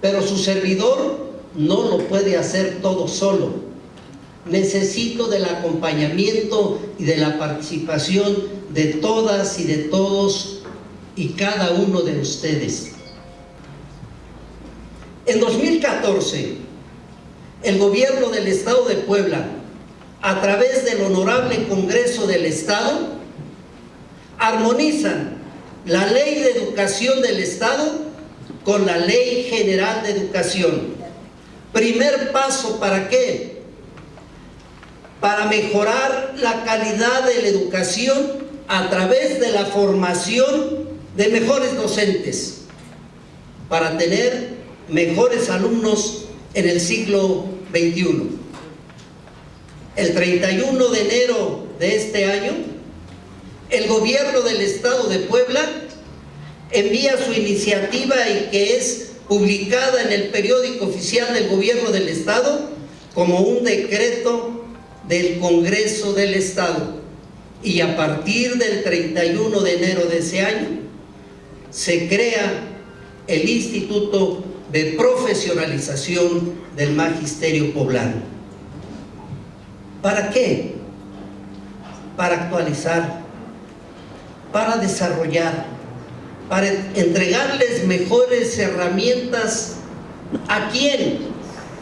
pero su servidor no lo puede hacer todo solo. Necesito del acompañamiento y de la participación de todas y de todos y cada uno de ustedes. En 2014, el gobierno del Estado de Puebla, a través del Honorable Congreso del Estado, armonizan la Ley de Educación del Estado con la Ley General de Educación. Primer paso, ¿para qué? Para mejorar la calidad de la educación a través de la formación de mejores docentes, para tener mejores alumnos en el siglo XXI. El 31 de enero de este año, el gobierno del Estado de Puebla envía su iniciativa y que es publicada en el periódico oficial del gobierno del Estado como un decreto del Congreso del Estado. Y a partir del 31 de enero de ese año se crea el Instituto de Profesionalización del Magisterio Poblano. ¿Para qué? Para actualizar, para desarrollar, para entregarles mejores herramientas. A quién,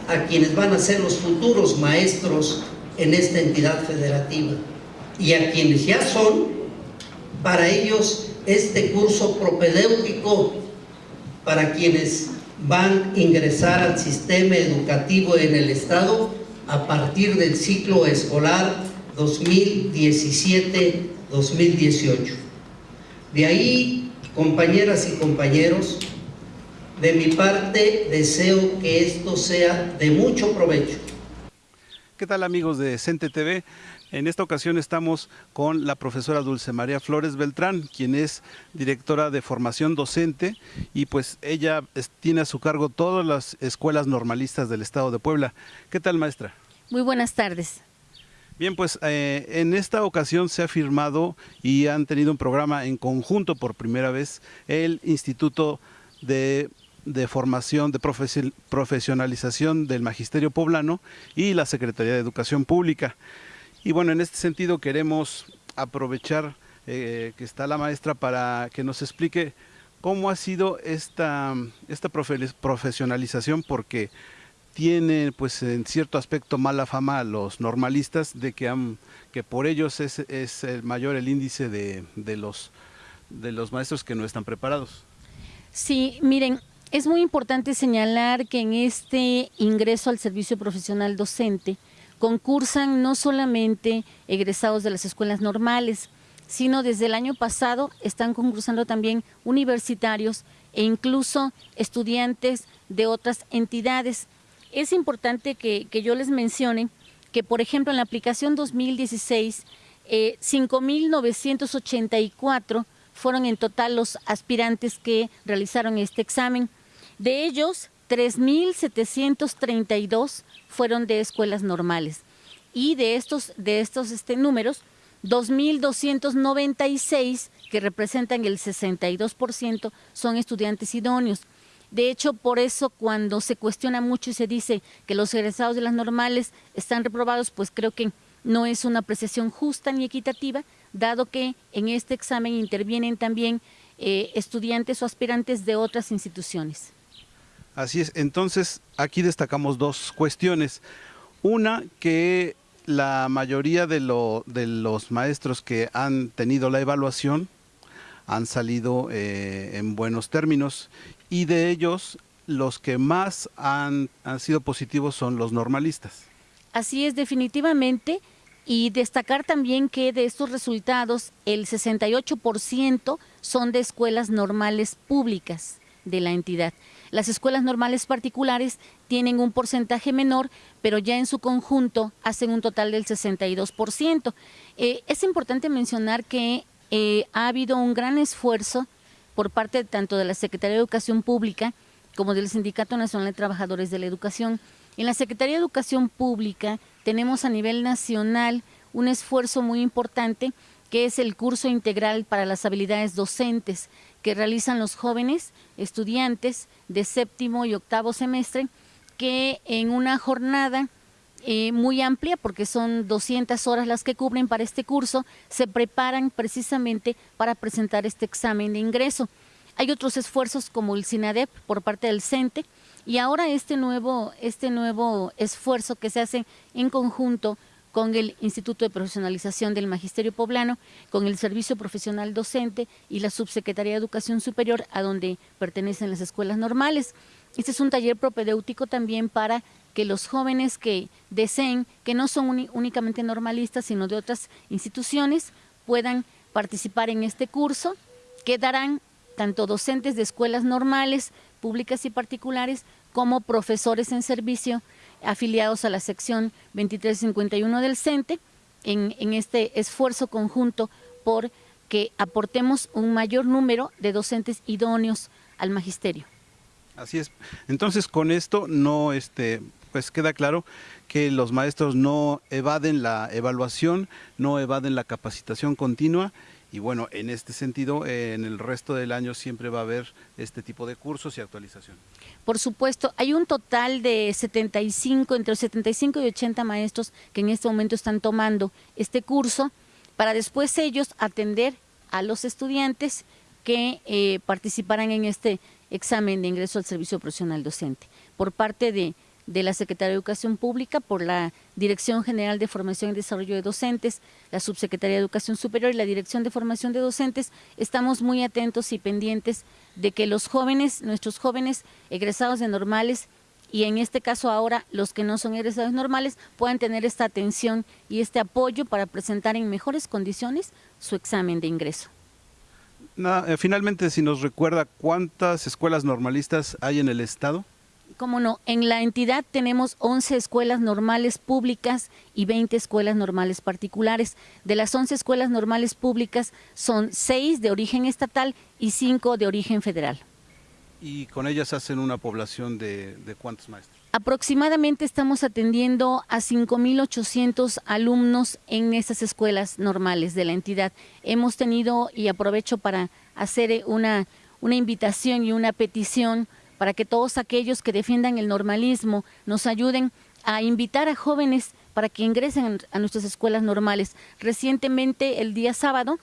a quienes van a ser los futuros maestros en esta entidad federativa. Y a quienes ya son, para ellos este curso propedéutico para quienes van a ingresar al sistema educativo en el Estado a partir del ciclo escolar 2017-2018. De ahí Compañeras y compañeros, de mi parte deseo que esto sea de mucho provecho. ¿Qué tal amigos de Cente TV? En esta ocasión estamos con la profesora Dulce María Flores Beltrán, quien es directora de formación docente y pues ella tiene a su cargo todas las escuelas normalistas del estado de Puebla. ¿Qué tal maestra? Muy buenas tardes. Bien, pues eh, en esta ocasión se ha firmado y han tenido un programa en conjunto por primera vez el Instituto de, Formación, de Profesionalización del Magisterio Poblano y la Secretaría de Educación Pública. Y bueno, en este sentido queremos aprovechar eh, que está la maestra para que nos explique cómo ha sido esta, esta profesionalización, porque tiene pues en cierto aspecto mala fama a los normalistas de que, han, que por ellos es, es el mayor el índice de, de, los, de los maestros que no están preparados. Sí, miren, es muy importante señalar que en este ingreso al servicio profesional docente concursan no solamente egresados de las escuelas normales, sino desde el año pasado están concursando también universitarios e incluso estudiantes de otras entidades es importante que, yo les mencione que, por ejemplo, en la aplicación 2016, 5.984 eh, fueron en total los aspirantes que realizaron este examen. De ellos, 3.732 fueron de escuelas normales. Y de estos, de estos este, números, 2.296, que representan el 62%, son estudiantes idóneos. De hecho, por eso cuando se cuestiona mucho y se dice que los egresados de las normales están reprobados, pues creo que no es una apreciación justa ni equitativa, dado que en este examen intervienen también eh, estudiantes o aspirantes de otras instituciones. Así es, entonces aquí destacamos dos cuestiones. Una, que la mayoría de, los maestros que han tenido la evaluación han salido eh, en buenos términos y de ellos los que más han, sido positivos son los normalistas. Así es, definitivamente. Y destacar también que de estos resultados el 68% son de escuelas normales públicas de la entidad. Las escuelas normales particulares tienen un porcentaje menor, pero ya en su conjunto hacen un total del 62%. Eh, es importante mencionar que eh, ha habido un gran esfuerzo por parte tanto de la Secretaría de Educación Pública como del Sindicato Nacional de Trabajadores de la Educación. En la Secretaría de Educación Pública tenemos a nivel nacional un esfuerzo muy importante que es el curso integral para las habilidades docentes que realizan los jóvenes estudiantes de séptimo y octavo semestre, que en una jornada eh, muy amplia, porque son 200 horas las que cubren para este curso, se preparan precisamente para presentar este examen de ingreso. Hay otros esfuerzos como el SINADEP por parte del CENTE y ahora este nuevo, este nuevo esfuerzo que se hace en conjunto con el Instituto de Profesionalización del Magisterio Poblano, con el Servicio Profesional Docente y la Subsecretaría de Educación Superior, a donde pertenecen las escuelas normales. Este es un taller propedéutico también para que los jóvenes que deseen, que no son únicamente normalistas, sino de otras instituciones, puedan participar en este curso, que darán tanto docentes de escuelas normales, públicas y particulares, como profesores en servicio afiliados a la sección 2351 del CENTE, en, en este esfuerzo conjunto por que aportemos un mayor número de docentes idóneos al magisterio. Así es. Entonces, con esto no este pues queda claro que los maestros no evaden la evaluación, no evaden la capacitación continua y bueno, en este sentido, en el resto del año siempre va a haber este tipo de cursos y actualización. Por supuesto, hay un total de 75, entre 75 y 80 maestros que en este momento están tomando este curso para después ellos atender a los estudiantes que eh, participarán en este examen de ingreso al servicio profesional docente. Por parte de de la Secretaría de Educación Pública por la Dirección General de Formación y Desarrollo de Docentes, la Subsecretaría de Educación Superior y la Dirección de Formación de Docentes, estamos muy atentos y pendientes de que los jóvenes, nuestros jóvenes egresados de normales, y en este caso ahora los que no son egresados normales, puedan tener esta atención y este apoyo para presentar en mejores condiciones su examen de ingreso. Eh, finalmente, si nos recuerda cuántas escuelas normalistas hay en el Estado. Cómo no, en la entidad tenemos 11 escuelas normales públicas y 20 escuelas normales particulares. De las 11 escuelas normales públicas son 6 de origen estatal y 5 de origen federal. ¿Y con ellas hacen una población de, cuántos maestros? Aproximadamente estamos atendiendo a 5.800 alumnos en esas escuelas normales de la entidad. Hemos tenido, y aprovecho para hacer una, una invitación y una petición, para que todos aquellos que defiendan el normalismo nos ayuden a invitar a jóvenes para que ingresen a nuestras escuelas normales. Recientemente, el día sábado,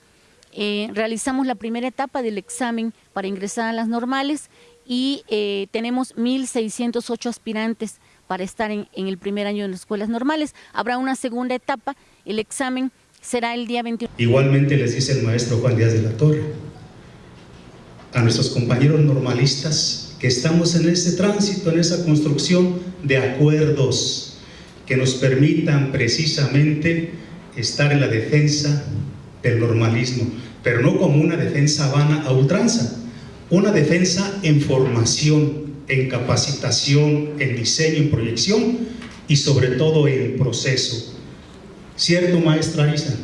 eh, realizamos la primera etapa del examen para ingresar a las normales y eh, tenemos 1.608 aspirantes para estar en, el primer año de las escuelas normales. Habrá una segunda etapa, el examen será el día 21. Igualmente les dice el maestro Juan Díaz de la Torre, a nuestros compañeros normalistas que estamos en ese tránsito, en esa construcción de acuerdos que nos permitan precisamente estar en la defensa del normalismo, pero no como una defensa vana a ultranza, una defensa en formación, en capacitación, en diseño, en proyección y sobre todo en proceso. Cierto, maestra Arisa,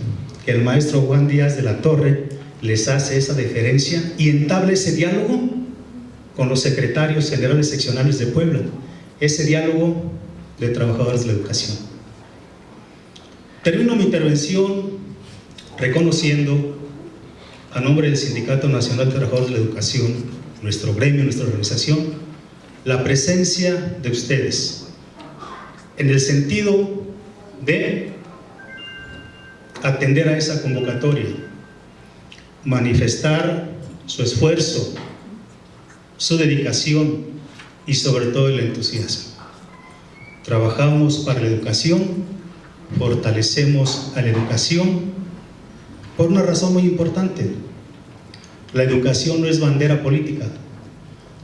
que el maestro Juan Díaz de la Torre les hace esa deferencia y entable ese diálogo con los secretarios generales seccionales de Puebla, ese diálogo de trabajadores de la educación. Termino mi intervención reconociendo a nombre del Sindicato Nacional de Trabajadores de la Educación, nuestro gremio, nuestra organización, la presencia de ustedes en el sentido de atender a esa convocatoria, manifestar su esfuerzo, su dedicación y sobre todo el entusiasmo. Trabajamos para la educación, fortalecemos a la educación por una razón muy importante. La educación no es bandera política,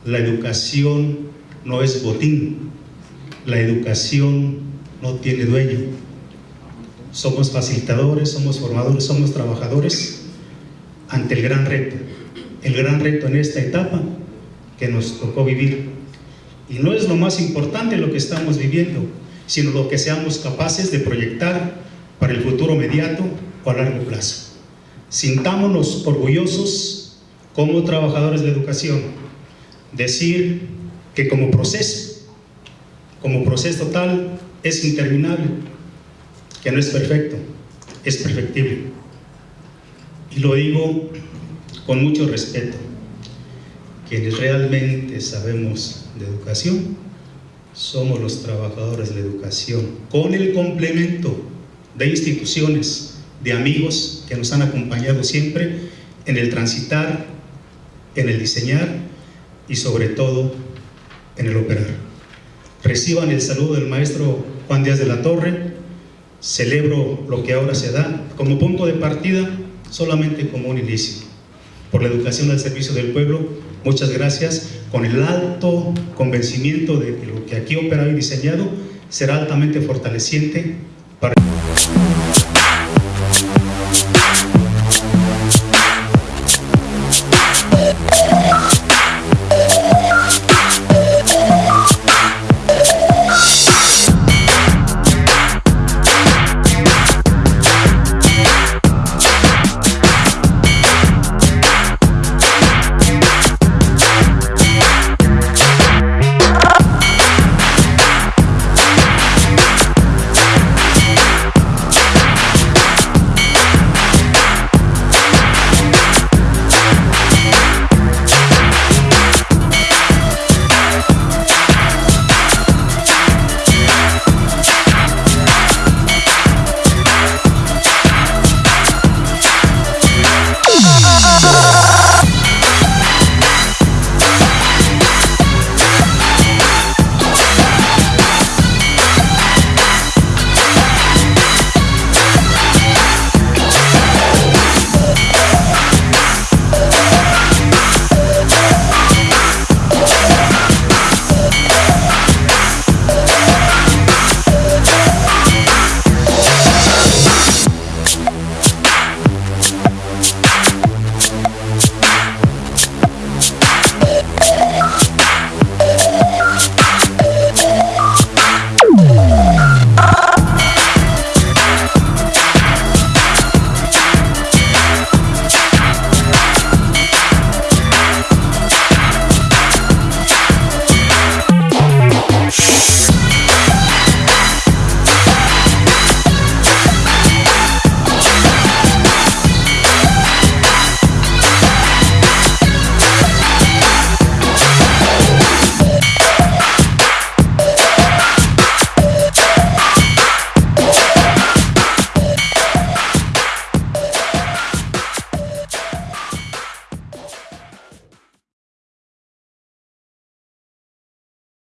la educación no es botín, la educación no tiene dueño. Somos facilitadores, somos formadores, somos trabajadores ante el gran reto. El gran reto en esta etapa que nos tocó vivir. Y no es lo más importante lo que estamos viviendo, sino lo que seamos capaces de proyectar para el futuro inmediato o a largo plazo. Sintámonos orgullosos como trabajadores de educación, decir que como proceso, como proceso total, es interminable, que no es perfecto, es perfectible. Y lo digo con mucho respeto. Quienes realmente sabemos de educación somos los trabajadores de educación, con el complemento de instituciones, de amigos que nos han acompañado siempre en el transitar, en el diseñar y sobre todo en el operar. Reciban el saludo del maestro Juan Díaz de la Torre, celebro lo que ahora se da como punto de partida, solamente como un inicio. Por la educación al servicio del pueblo, muchas gracias, con el alto convencimiento de que lo que aquí operado y diseñado será altamente fortaleciente para...